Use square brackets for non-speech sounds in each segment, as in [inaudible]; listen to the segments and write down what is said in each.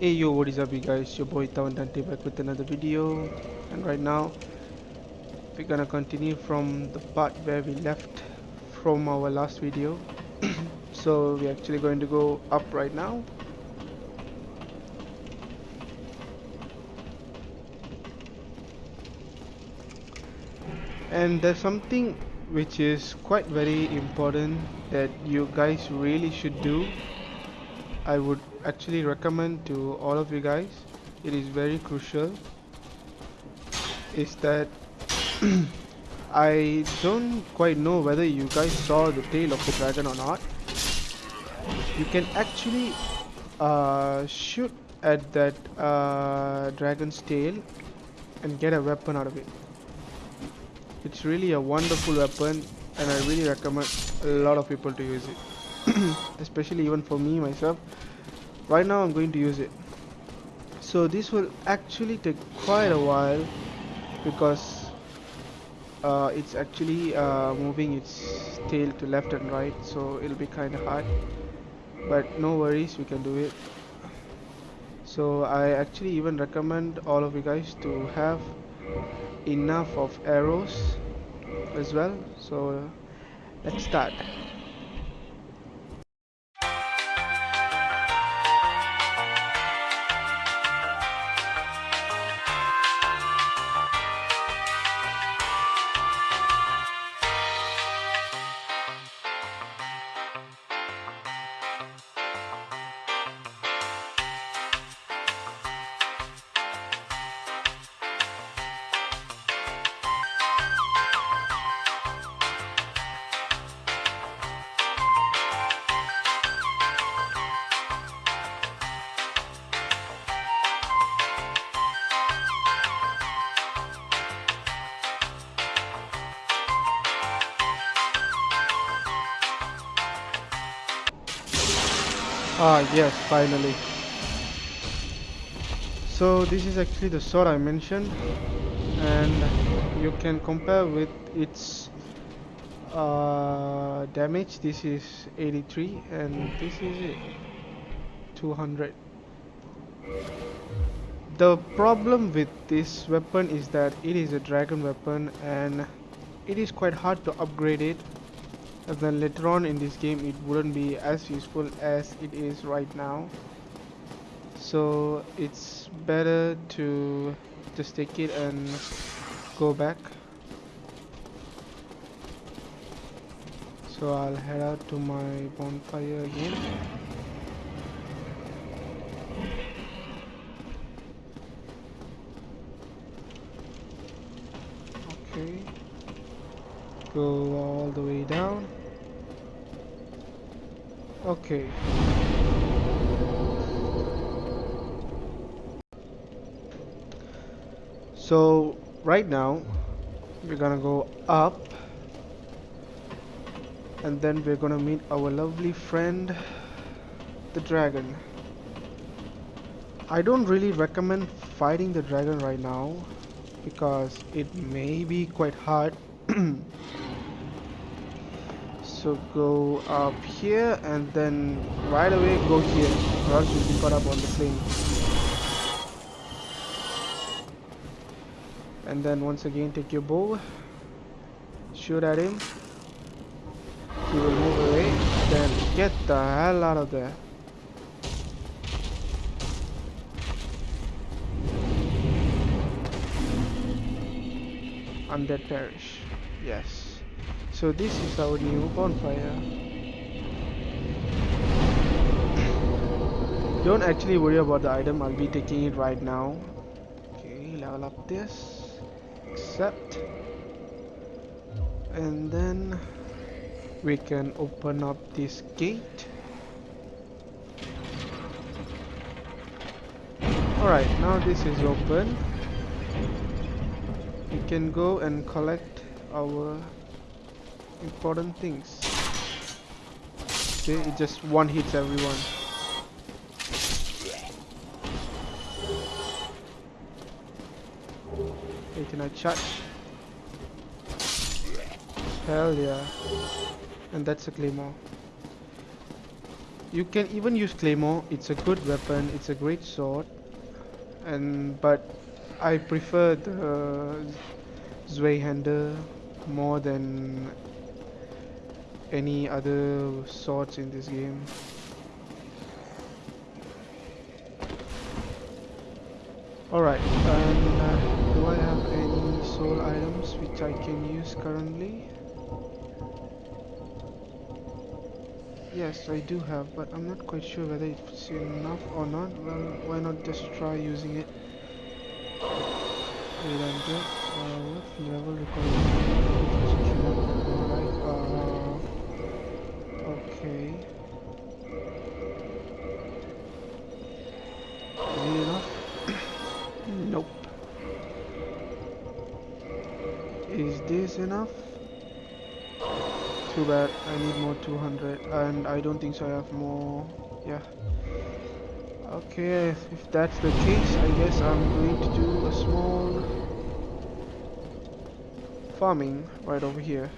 Hey yo what is up you guys? Your boy Tawan Dante back with another video. And right now we're gonna continue from the part where we left from our last video [clears throat] so we're actually going to go up right now. And there's something which is quite very important that you guys really should do. I would actually recommend to all of you guys it is very crucial is that [clears throat] I don't quite know whether you guys saw the tail of the dragon or not you can actually uh, shoot at that uh, dragon's tail and get a weapon out of it. It's really a wonderful weapon and I really recommend a lot of people to use it. [clears throat] Especially even for me myself. Right now I'm going to use it. So this will actually take quite a while because uh, it's actually uh, moving its tail to left and right so it'll be kind of hard but no worries we can do it. So I actually even recommend all of you guys to have enough of arrows as well. So let's start Ah yes, finally. So this is actually the sword I mentioned and you can compare with its uh, damage. This is 83 and this is 200. The problem with this weapon is that it is a dragon weapon and it is quite hard to upgrade it then later on in this game it wouldn't be as useful as it is right now. So it's better to just take it and go back. So I'll head out to my bonfire again. Okay. Go all the way down Okay. So right now we're gonna go up and then we're gonna meet our lovely friend the dragon I don't really recommend fighting the dragon right now because it may be quite hard [clears throat] so go up here and then right away go here. Or else you'll be caught up on the plane. And then once again take your bow. Shoot at him. He will move away. Then get the hell out of there. Undead Parish yes so this is our new bonfire. Don't actually worry about the item, I'll be taking it right now. Okay, level up this. Accept. And then we can open up this gate. Alright, now this is open. We can go and collect our important things. Okay, it just one hits everyone. Hey, can I charge? Hell yeah. And that's a claymore. You can even use claymore. It's a good weapon. It's a great sword. And but I prefer the Zweihander more than any other swords in this game. Alright, and uh, do I have any soul items which I can use currently? Yes, I do have, but I'm not quite sure whether it's enough or not. Well, why not just try using it? 800, uh, level required? This enough? Too bad, I need more 200 and I don't think so I have more, yeah. Okay, if that's the case, I guess I'm going to do a small farming right over here.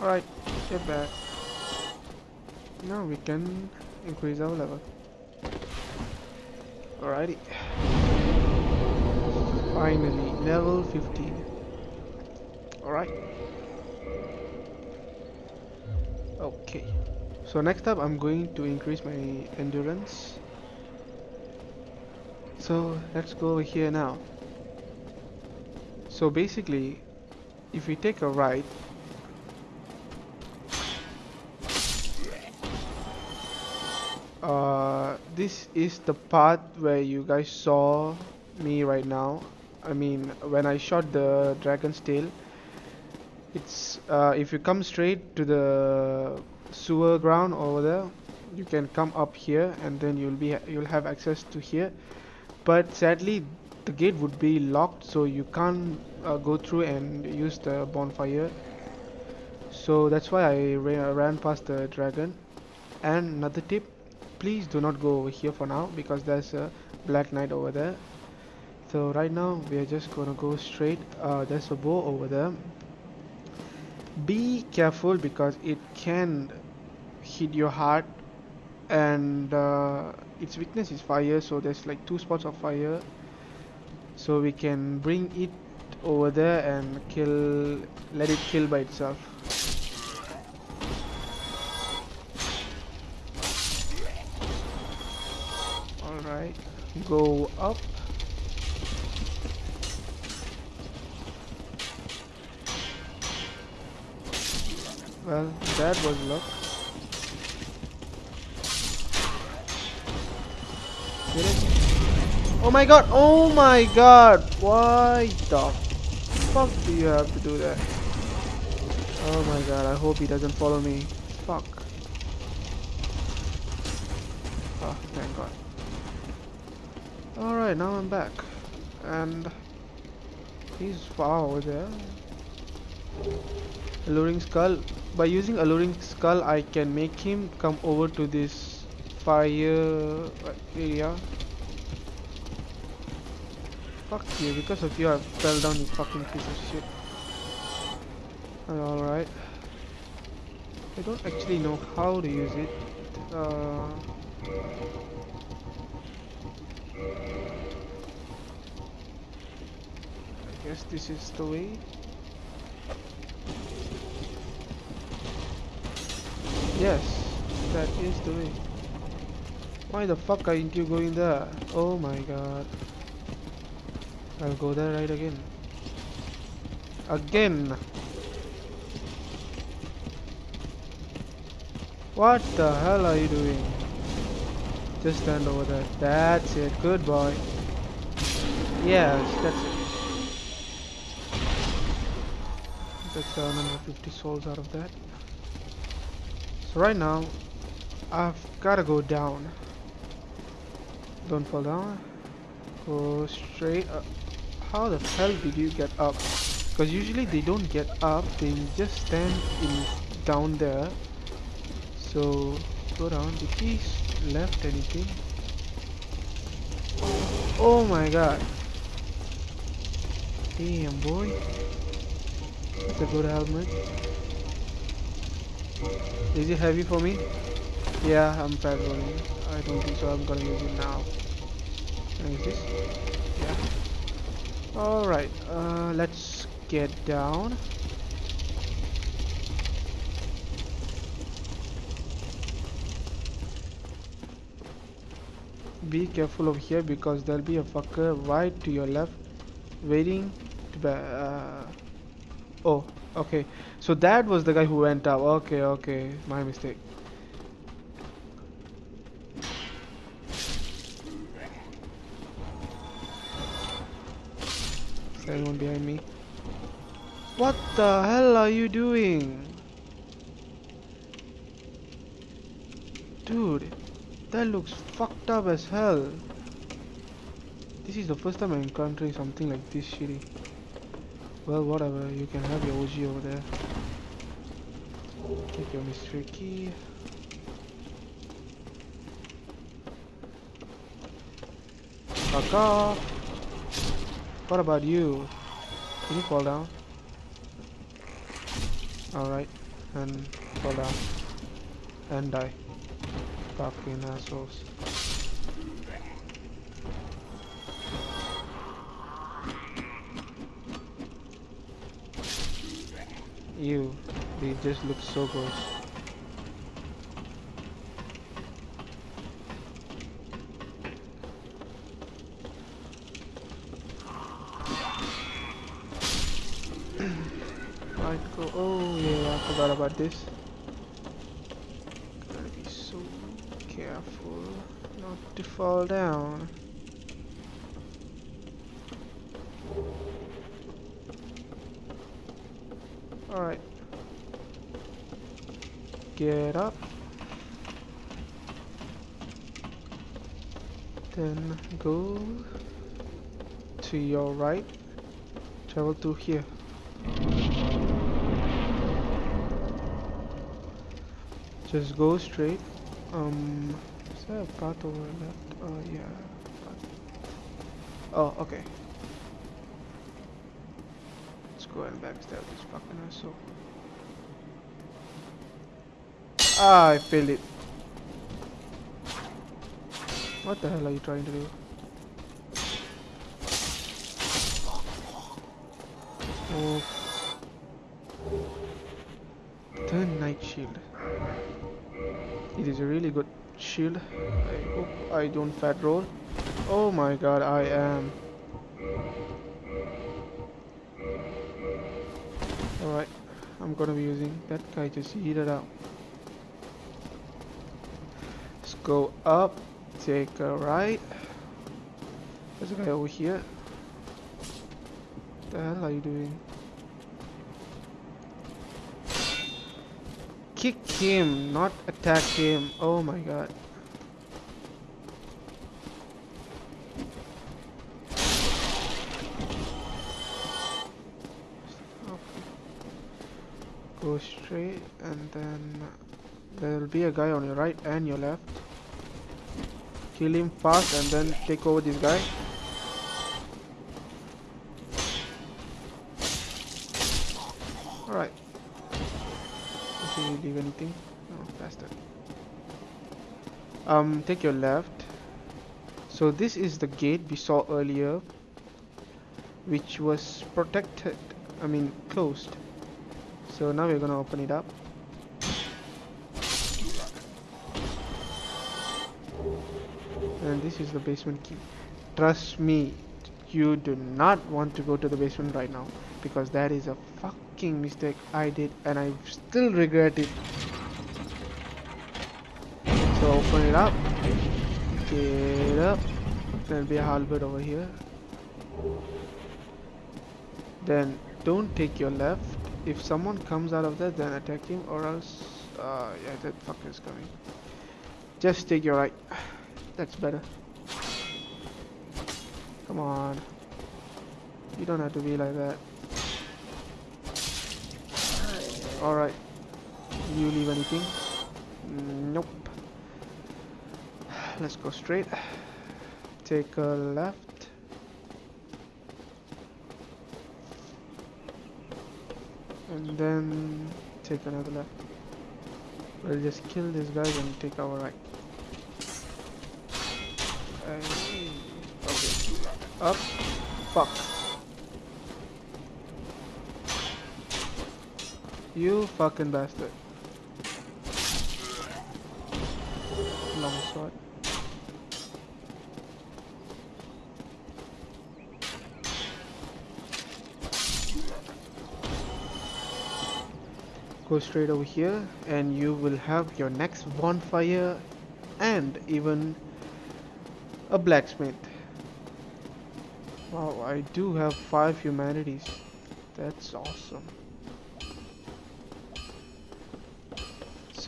Alright, get back. Now we can increase our level. Alrighty. Finally, level 15. Alright. Okay. So next up I'm going to increase my endurance. So let's go over here now. So basically, if we take a right, uh, this is the part where you guys saw me right now. I mean when I shot the dragon's tail it's uh, if you come straight to the sewer ground over there you can come up here and then you'll be you'll have access to here. But sadly the gate would be locked so you can't uh, go through and use the bonfire. So that's why I ra ran past the dragon. And another tip please do not go over here for now because there's a black knight over there. So right now we are just gonna go straight uh, there's a bow over there. Be careful because it can hit your heart and uh, its weakness is fire so there's like two spots of fire. So we can bring it over there and kill let it kill by itself go up Well, that was luck. Get it? Oh my god! Oh my god! Why the fuck do you have to do that? Oh my god, I hope he doesn't follow me. Fuck. Oh, thank god. Alright, now I'm back. And he's far over there. Alluring skull. By using alluring skull I can make him come over to this fire area. Fuck you because of you I fell down you fucking piece of shit. Alright. I don't actually know how to use it. Uh, I guess this is the way Yes, that is the way. Why the fuck aren't you going there? Oh my god. I'll go there right again. Again! What the hell are you doing? Just stand over there. That's it. Good boy. Yes, that's it. That's 750 souls out of that. So right now, I've gotta go down. Don't fall down. Go straight up. How the hell did you get up? Because usually they don't get up, they just stand in down there. So go down. Did he s- left anything? Oh my god. Damn boy. That's a good helmet. Is it heavy for me? Yeah, I'm fat rolling. I don't think so. I'm gonna use it now. Can use this? Yeah. Alright, uh, let's get down. Be careful over here because there'll be a fucker right to your left waiting to be, uh, oh okay so that was the guy who went up okay okay my mistake Is anyone behind me? What the hell are you doing? Dude, that looks fucked up as hell. This is the first time I'm encountering something like this shitty. Well, whatever, you can have your OG over there. Take your mystery key. Fuck off! What about you? Can you fall down? Alright, and fall down. And die. Fucking assholes. Ew, they just look so gross. Go. Oh yeah, I forgot about this. Gotta be so careful not to fall down. Alright. Get up. Then go to your right. Travel through here. Just go straight. Um, is there a path over left? Oh yeah. Oh, okay. Let's go and backstab this fucking asshole. Ah, I failed it. What the hell are you trying to do? Oh. Turn night shield. It is a really good shield. I hope I don't fat roll. Oh my god, I am. Alright, I'm gonna be using that guy just it up. Let's go up, take a right. There's a guy over here. What the hell are you doing? Kick him, not attack him. Oh my god. Go straight and then there will be a guy on your right and your left. Kill him fast and then take over this guy. Leave anything? No, bastard. Um, take your left. So this is the gate we saw earlier, which was protected. I mean, closed. So now we're gonna open it up. And this is the basement key. Trust me, you do not want to go to the basement right now because that is a fucking mistake I did and I still regret it. So open it up, get up, there'll be a halberd over here. Then don't take your left. If someone comes out of that, then attack him or else, uh, yeah, that fucker is coming. Just take your right. [sighs] That's better. Come on. You don't have to be like that. Alright. you leave anything? Nope. Let's go straight. Take a left. And then take another left. We'll just kill these guys and take our right. okay. Up. Fuck. You fucking bastard. Long sword. Go straight over here and you will have your next bonfire and even a blacksmith. Wow, I do have five humanities. That's awesome.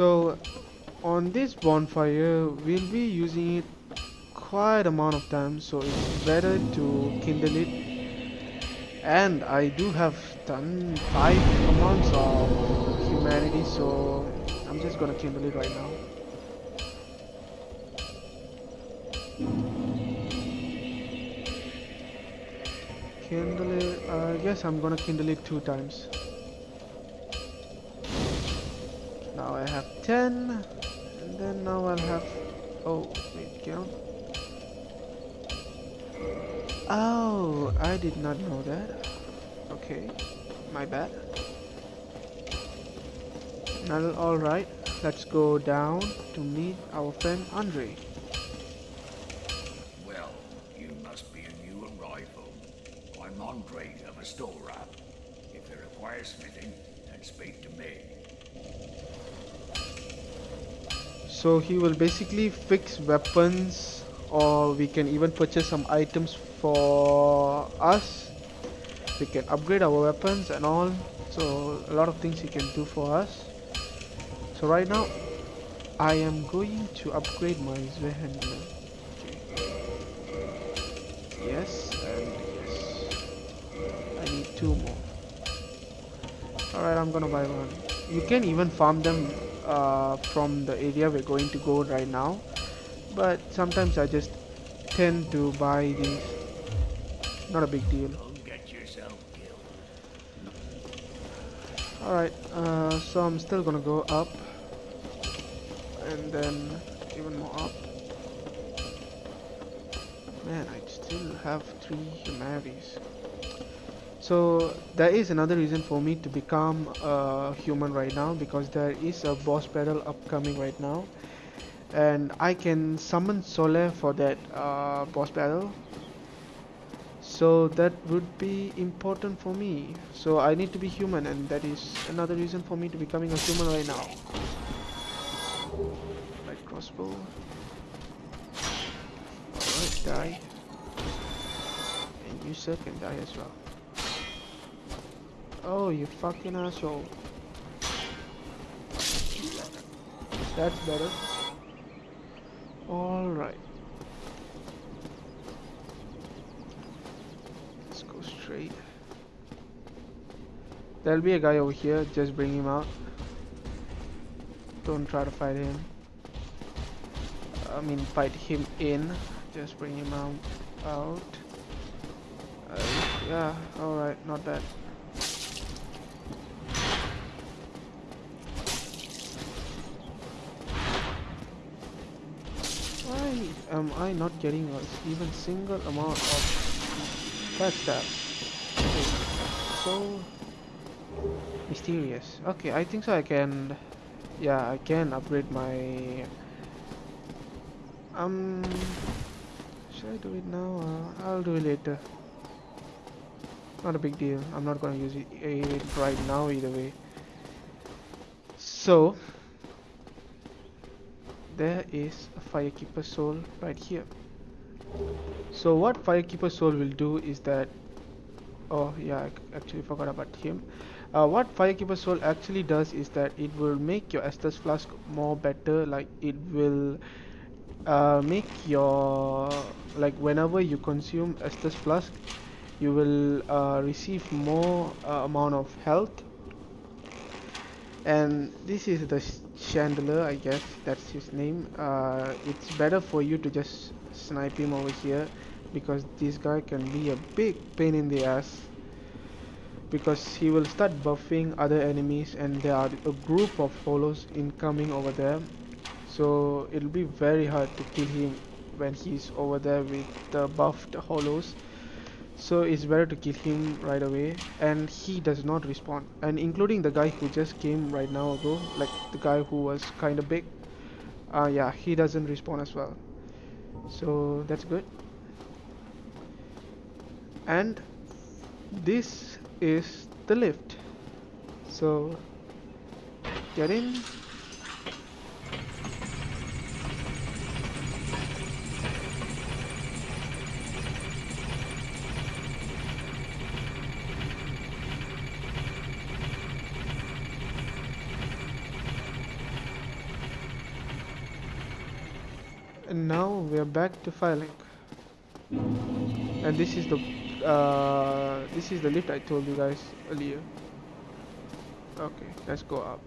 So on this bonfire we'll be using it quite amount of time so it's better to kindle it. And I do have done five amounts of humanity so I'm just gonna kindle it right now. Kindle it I guess I'm gonna kindle it two times now I have 10 and then now I'll have oh wait count oh I did not know that. Okay my bad. Now alright let's go down to meet our friend Andre well you must be a new arrival I'm Andre of Astora if you require smithing then speak to me so he will basically fix weapons or we can even purchase some items for us. We can upgrade our weapons and all. So a lot of things he can do for us. So right now I am going to upgrade my Zweihander okay. yes and yes. I need two more. Alright I'm gonna buy one. You can even farm them uh, from the area we're going to go right now. But sometimes I just tend to buy these. Not a big deal. Alright uh, so I'm still gonna go up. And then even more up. Man I still have three humanities so there is another reason for me to become a human right now because there is a boss battle upcoming right now. And I can summon Solaire for that uh, boss battle. So that would be important for me. So I need to be human and that is another reason for me to becoming a human right now. Light crossbow. Alright die. And you sir can die as well Oh, you fucking asshole. That's better. Alright. Let's go straight. There'll be a guy over here, just bring him out. Don't try to fight him. I mean, fight him in. Just bring him out. out. Uh, yeah, alright, not bad. Am I not getting even single amount of backstab? Okay, so mysterious. Okay, I think so I can yeah, I can upgrade my um should I do it now? Uh, I'll do it later. Not a big deal. I'm not gonna use it right now either way. So there is a firekeeper soul right here. So what firekeeper soul will do is that oh yeah I actually forgot about him. Uh, what firekeeper soul actually does is that it will make your Estus flask more better like it will uh, make your like whenever you consume Estus flask you will uh, receive more uh, amount of health. And this is the channeler i guess that's his name. Uh, it's better for you to just snipe him over here because this guy can be a big pain in the ass because he will start buffing other enemies and there are a group of hollows incoming over there. So it'll be very hard to kill him when he's over there with the buffed hollows so it's better to kill him right away. And he does not respawn and including the guy who just came right now ago like the guy who was kind of big uh yeah he doesn't respawn as well. So that's good. And this is the lift. So get in and now we are back to Firelink. And this is the uh, this is the lift I told you guys earlier. Okay let's go up.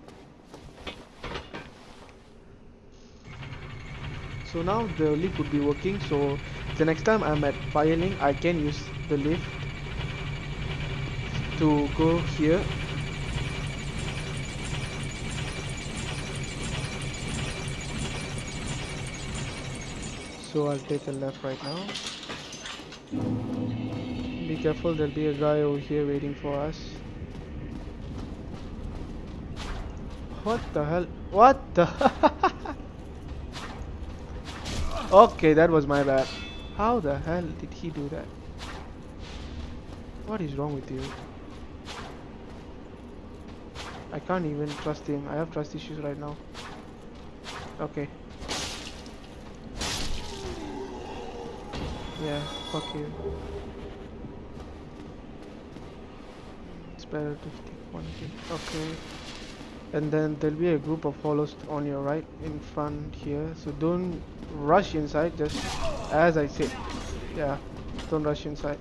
So now the lift would be working. So the next time I'm at Firelink I can use the lift to go here so I'll take a left right now. Be careful there'll be a guy over here waiting for us. What the hell? What the [laughs] okay that was my bad. How the hell did he do that? What is wrong with you? I can't even trust him. I have trust issues right now. Okay Yeah, fuck you. It's better to take one kill. Okay. And then there'll be a group of hollows on your right in front here. So don't rush inside, just as I said. Yeah, don't rush inside.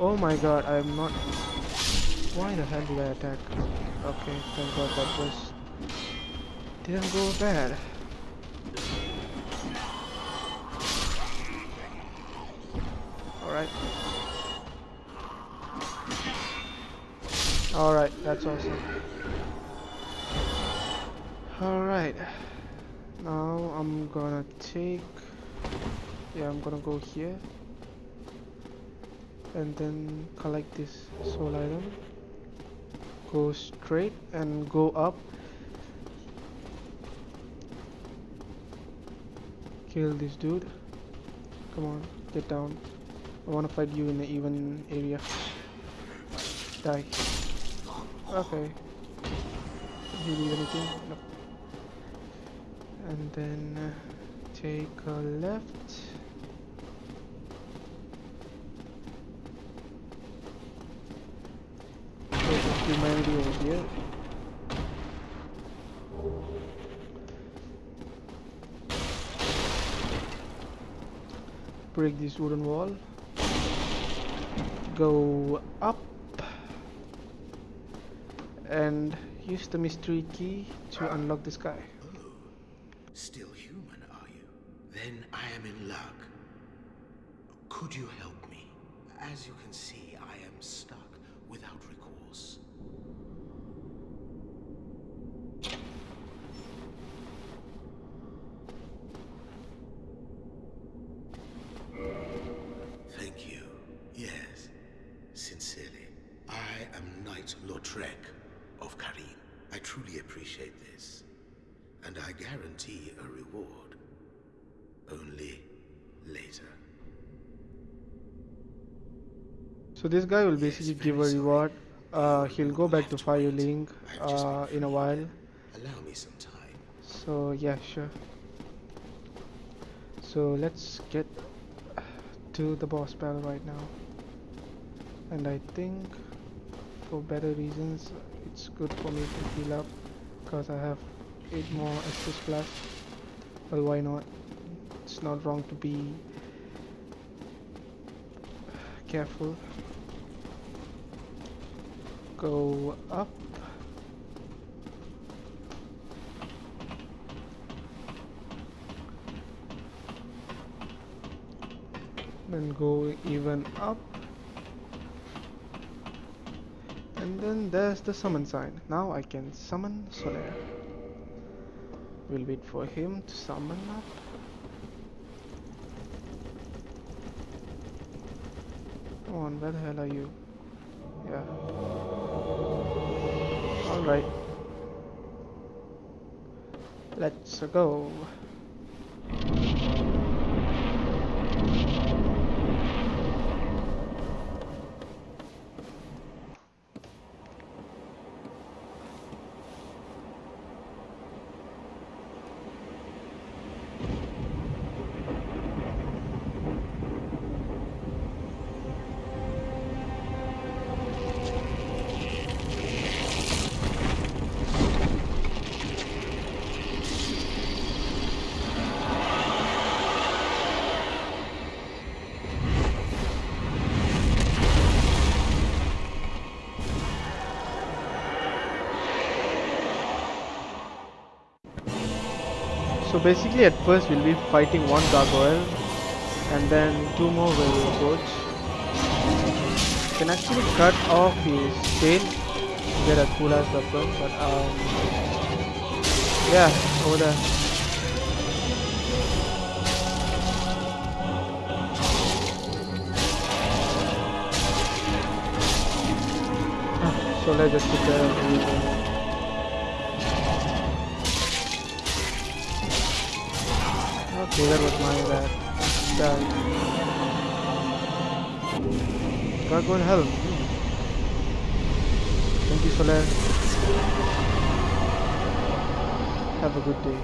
Oh my god, I am not... Why the hell did I attack? Okay, thank god that was... Didn't go bad. Alright. Alright, that's awesome. Alright. Now I'm gonna take... Yeah, I'm gonna go here. And then collect this soul item. Go straight and go up. Kill this dude. Come on, get down. I want to fight you in the even area. Die. Okay. Did you leave anything? No. And then uh, take a left. Humanity over here. Break this wooden wall go up and use the mystery key to unlock this guy. Oh, still human, are you? Then I am in luck. Could you help me? As you can see, I am stuck without recourse. Thank you. Yes, sincerely. I am Knight Lautrec of Carim. I truly appreciate this. And I guarantee a reward. Only later. So this guy will basically very give a reward. Uh, he'll go back to wait. Firelink uh, in a while. Allow me some time. So yeah, sure. So let's get to the boss battle right now. And I think for better reasons it's good for me to heal up because I have 8 more Estus plus. Well why not? It's not wrong to be careful. go up then go even up and then there's the summon sign now I can summon Solaire we'll wait for him to summon up. Come on where the hell are you? Yeah. Alright let's go basically at first we'll be fighting one gargoyle and then two more will approach. Can actually cut off his tail get a cool ass weapon but um yeah over there. So let's just everything. Okay, that was my bad. Bad. Gargoyle helm. Thank you, Solaire. Have a good day.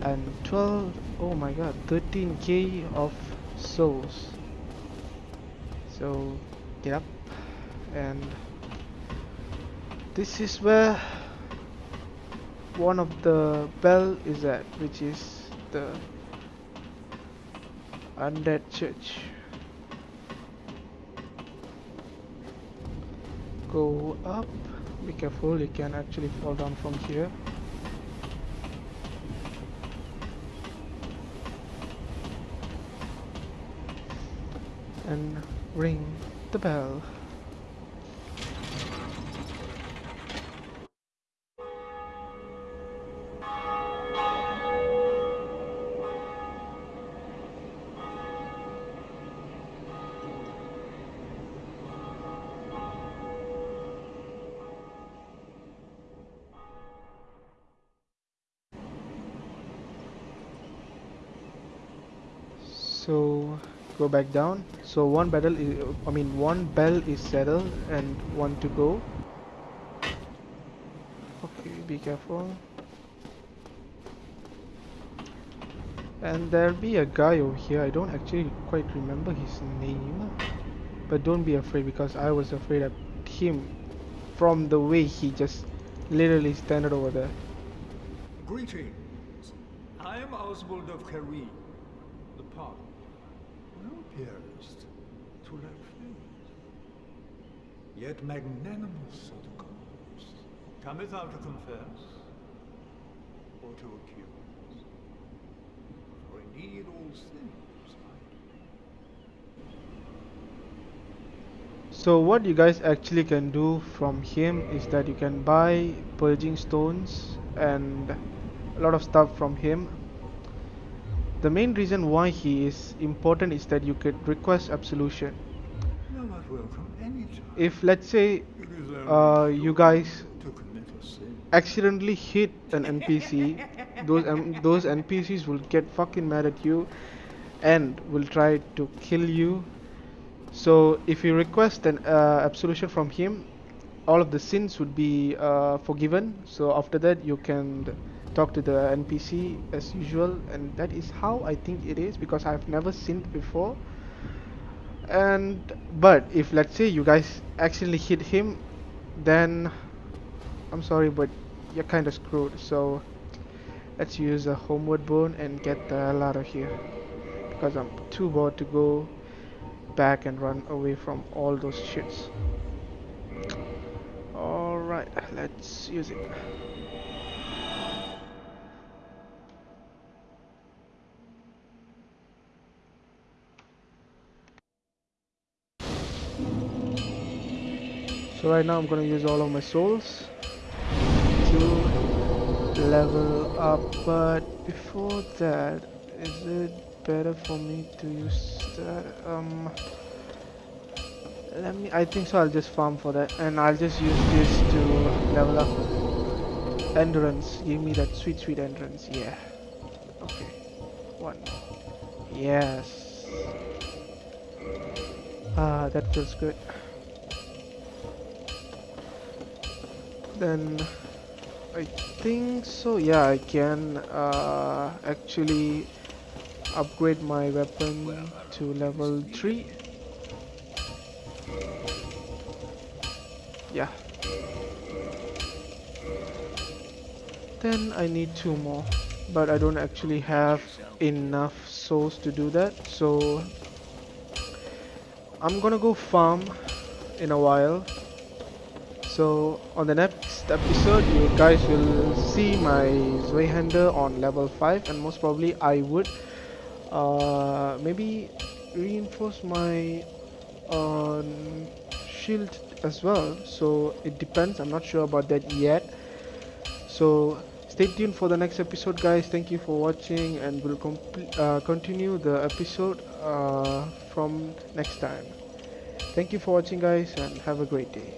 And 12, oh my god, 13k of souls. So, get up. And this is where one of the bell is at, which is the undead church. Go up. Be careful, you can actually fall down from here. And ring the bell. So go back down. So one battle is I mean one bell is settled and one to go. Okay be careful. And there'll be a guy over here. I don't actually quite remember his name. But don't be afraid because I was afraid of him from the way he just literally standed over there. Greetings. I am Oswald of Park. Thou appearest to lack faith, yet magnanimous are the gods. Cometh thou to confess, or to accuse? For indeed all things So what you guys actually can do from him is that you can buy purging stones and a lot of stuff from him. The main reason why he is important is that you could request absolution. Thou art welcome. If let's say only uh, you guys to commit a sin. accidentally hit an NPC, [laughs] those um, those NPCs will get fucking mad at you and will try to kill you. So if you request an uh, absolution from him, all of the sins would be uh, forgiven. So after that, you can talk to the NPC as usual, and that is how I think it is because I've never sinned before. And but if let's say you guys actually hit him, then I'm sorry, but you're kind of screwed. So let's use a homeward bone and get the hell out of here because I'm too bored to go back and run away from all those shits. Alright let's use it so right now I'm gonna use all of my souls to level up but before that is it better for me to use that? Um let me I think so I'll just farm for that and I'll just use this to level up. Endurance give me that sweet sweet endurance yeah. Okay one yes. Ah that feels good then I think so. Yeah I can uh, actually upgrade my weapon to level 3 yeah. Then I need two more but I don't actually have enough souls to do that. So I'm gonna go farm in a while so on the next episode you guys will see my Zweihander on level 5 and most probably I would uh, maybe reinforce my uh, shield as well. So it depends. I'm not sure about that yet. So stay tuned for the next episode guys. Thank you for watching and we'll uh, continue the episode uh, from next time. Thank you for watching guys and have a great day